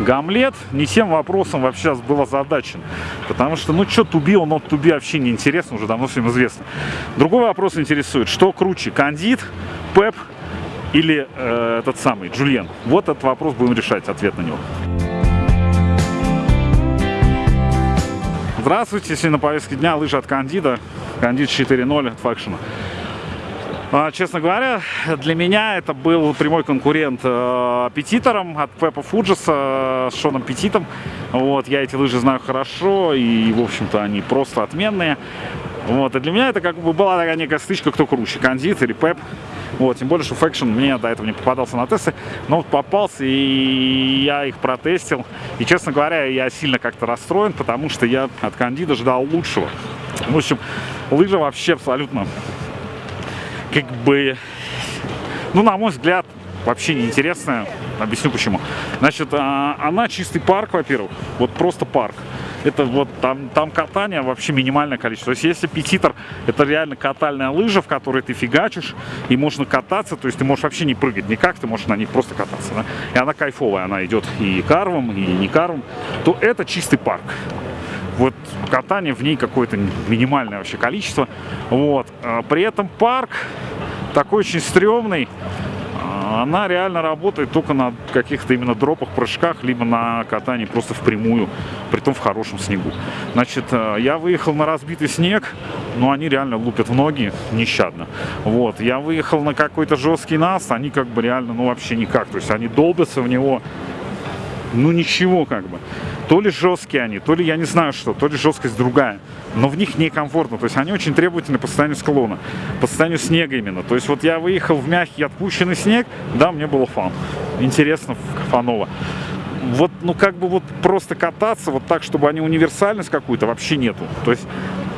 Гамлет не тем вопросом вообще был озадачен. Потому что, ну, что туби, он от туби вообще не интересно, уже давно всем известно. Другой вопрос интересует, что круче, Кандид, Пеп или э, этот самый Джульен? Вот этот вопрос будем решать, ответ на него. Здравствуйте, сегодня на повестке дня лыжи от Кандида, Кандид 4.0 от Факшена. А, честно говоря, для меня это был прямой конкурент э, Петитором от Пепа Фуджиса с Шоном Петитом. Вот, я эти лыжи знаю хорошо, и, в общем-то, они просто отменные. Вот, и для меня это как бы была такая некая стычка, кто круче, Кандид или Пеп. Вот, тем более, что Faction мне до этого не попадался на тесты, но вот попался, и я их протестил. И, честно говоря, я сильно как-то расстроен, потому что я от Кандида ждал лучшего. В общем, лыжа вообще абсолютно как бы, ну, на мой взгляд, вообще неинтересная. Объясню почему. Значит, а, она чистый парк, во-первых, вот просто парк. Это вот там, там катание вообще минимальное количество. То есть если петитор, это реально катальная лыжа, в которой ты фигачишь, и можно кататься, то есть ты можешь вообще не прыгать никак, ты можешь на них просто кататься. Да? И она кайфовая, она идет и карвом, и не карвом, то это чистый парк вот катание в ней какое-то минимальное вообще количество. Вот. А при этом парк такой очень стрёмный. А, она реально работает только на каких-то именно дропах, прыжках, либо на катании просто впрямую, при том в хорошем снегу. Значит, э, я выехал на разбитый снег, но они реально лупят в ноги нещадно. Вот, я выехал на какой-то жесткий наст, они как бы реально, ну вообще никак, то есть они долбятся в него, ну ничего как бы. То ли жесткие они, то ли я не знаю что, то ли жесткость другая. Но в них некомфортно. То есть они очень требовательны по состоянию склона, по состоянию снега именно. То есть вот я выехал в мягкий отпущенный снег, да, мне было фан. Интересно, фаново. Вот, ну как бы вот просто кататься вот так, чтобы они универсальность какую-то вообще нету. То есть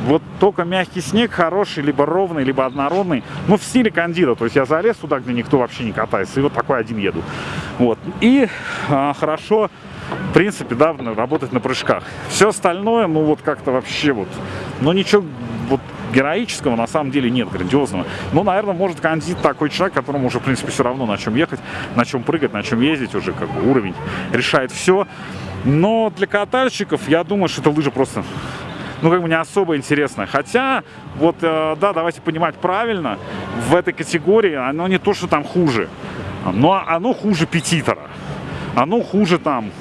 вот только мягкий снег хороший, либо ровный, либо однородный. Ну, в стиле кандида. То есть я залез туда, где никто вообще не катается. И вот такой один еду. Вот. И а, хорошо в принципе, да, работать на прыжках. Все остальное, ну вот как-то вообще вот, ну ничего вот героического на самом деле нет, грандиозного. Ну, наверное, может Кандид такой человек, которому уже, в принципе, все равно на чем ехать, на чем прыгать, на чем ездить, уже как бы уровень решает все. Но для катальщиков, я думаю, что эта лыжа просто ну, как бы не особо интересная. Хотя, вот, э, да, давайте понимать правильно, в этой категории оно не то, что там хуже, но оно хуже петитора. Оно хуже там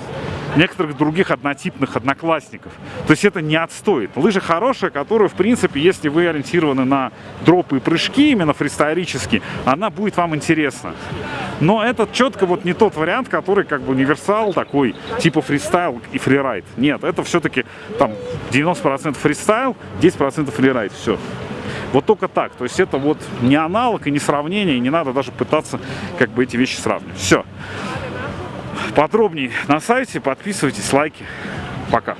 некоторых других однотипных одноклассников. То есть это не отстоит. Лыжа хорошая, которую, в принципе, если вы ориентированы на дропы и прыжки, именно фристайлически, она будет вам интересна. Но это четко вот не тот вариант, который как бы универсал такой, типа фристайл и фрирайд. Нет, это все-таки там 90% фристайл, 10% фрирайд. Все. Вот только так. То есть это вот не аналог и не сравнение, и не надо даже пытаться как бы эти вещи сравнивать. Все. Подробнее на сайте, подписывайтесь, лайки. Пока.